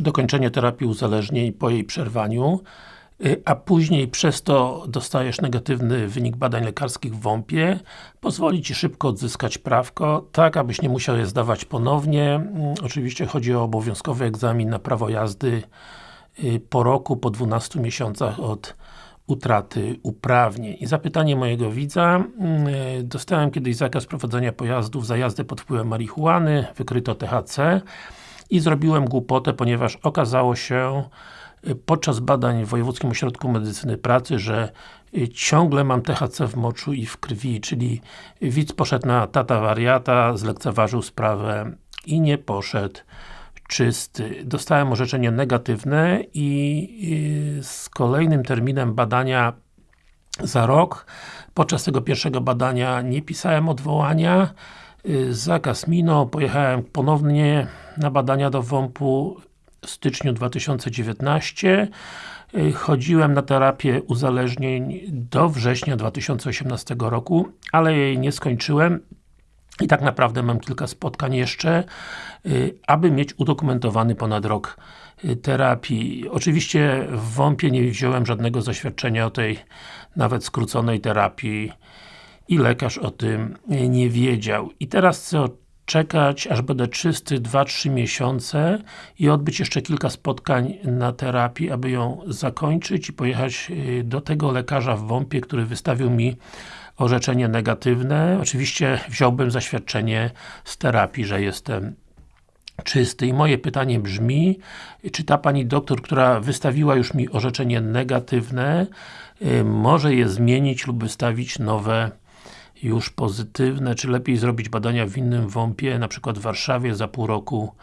czy dokończenie terapii uzależnień po jej przerwaniu, y, a później przez to dostajesz negatywny wynik badań lekarskich w WOMP-ie, pozwoli Ci szybko odzyskać prawko, tak abyś nie musiał je zdawać ponownie. Mm, oczywiście chodzi o obowiązkowy egzamin na prawo jazdy y, po roku, po 12 miesiącach od utraty uprawnień. I zapytanie mojego widza, yy, dostałem kiedyś zakaz prowadzenia pojazdów za jazdę pod wpływem marihuany, wykryto THC i zrobiłem głupotę, ponieważ okazało się yy, podczas badań w Wojewódzkim Ośrodku Medycyny Pracy, że yy, ciągle mam THC w moczu i w krwi, czyli widz poszedł na tata wariata, zlekceważył sprawę i nie poszedł czysty. Dostałem orzeczenie negatywne i z kolejnym terminem badania za rok, podczas tego pierwszego badania nie pisałem odwołania, y, zakaz minął, pojechałem ponownie na badania do WOMP-u w styczniu 2019 y, chodziłem na terapię uzależnień do września 2018 roku, ale jej nie skończyłem. I tak naprawdę mam kilka spotkań jeszcze, y, aby mieć udokumentowany ponad rok y, terapii. Oczywiście w WOMP-ie nie wziąłem żadnego zaświadczenia o tej nawet skróconej terapii i lekarz o tym nie wiedział. I teraz chcę czekać, aż będę czysty 2-3 miesiące i odbyć jeszcze kilka spotkań na terapii, aby ją zakończyć i pojechać y, do tego lekarza w WOMP-ie, który wystawił mi orzeczenie negatywne. Oczywiście wziąłbym zaświadczenie z terapii, że jestem czysty. I moje pytanie brzmi, czy ta Pani doktor, która wystawiła już mi orzeczenie negatywne, y, może je zmienić lub wystawić nowe już pozytywne, czy lepiej zrobić badania w innym WOMP-ie, na przykład w Warszawie za pół roku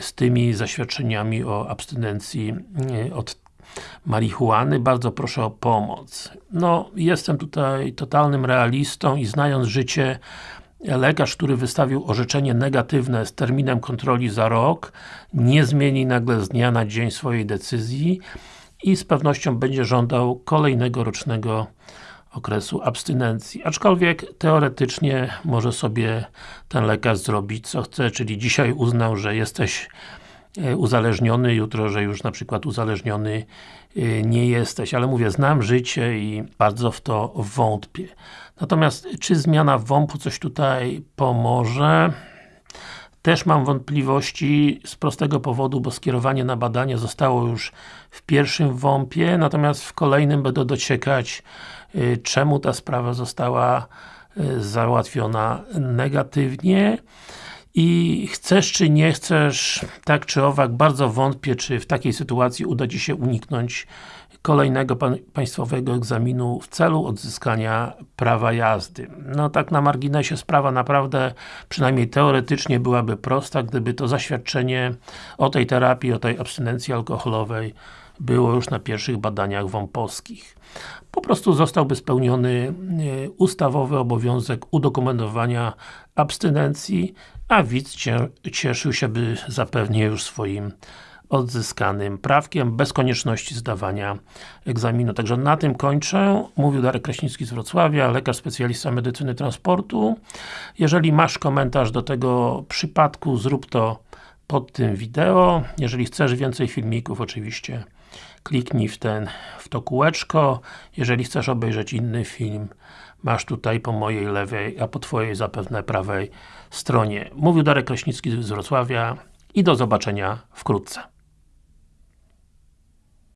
z tymi zaświadczeniami o abstynencji y, od marihuany, bardzo proszę o pomoc. No, jestem tutaj totalnym realistą i znając życie lekarz, który wystawił orzeczenie negatywne z terminem kontroli za rok, nie zmieni nagle z dnia na dzień swojej decyzji i z pewnością będzie żądał kolejnego rocznego okresu abstynencji. Aczkolwiek teoretycznie może sobie ten lekarz zrobić co chce, czyli dzisiaj uznał, że jesteś E, uzależniony, jutro, że już na przykład uzależniony e, nie jesteś, ale mówię, znam życie i bardzo w to wątpię. Natomiast, czy zmiana WOMP-u coś tutaj pomoże? Też mam wątpliwości z prostego powodu, bo skierowanie na badanie zostało już w pierwszym WOMP-ie, natomiast w kolejnym będę dociekać, e, czemu ta sprawa została załatwiona negatywnie i chcesz czy nie chcesz, tak czy owak, bardzo wątpię, czy w takiej sytuacji uda Ci się uniknąć kolejnego państwowego egzaminu w celu odzyskania prawa jazdy. No tak na marginesie sprawa naprawdę, przynajmniej teoretycznie byłaby prosta, gdyby to zaświadczenie o tej terapii, o tej abstynencji alkoholowej było już na pierwszych badaniach WOMP-owskich. Po prostu zostałby spełniony e, ustawowy obowiązek udokumentowania abstynencji, a widz cieszył się by zapewnie już swoim odzyskanym prawkiem, bez konieczności zdawania egzaminu. Także na tym kończę. Mówił Darek Kraśnicki z Wrocławia, lekarz specjalista medycyny transportu. Jeżeli masz komentarz do tego przypadku, zrób to pod tym wideo. Jeżeli chcesz więcej filmików, oczywiście kliknij w ten, w to kółeczko. Jeżeli chcesz obejrzeć inny film, masz tutaj po mojej lewej, a po Twojej zapewne prawej stronie. Mówił Darek Kraśnicki z Wrocławia i do zobaczenia wkrótce.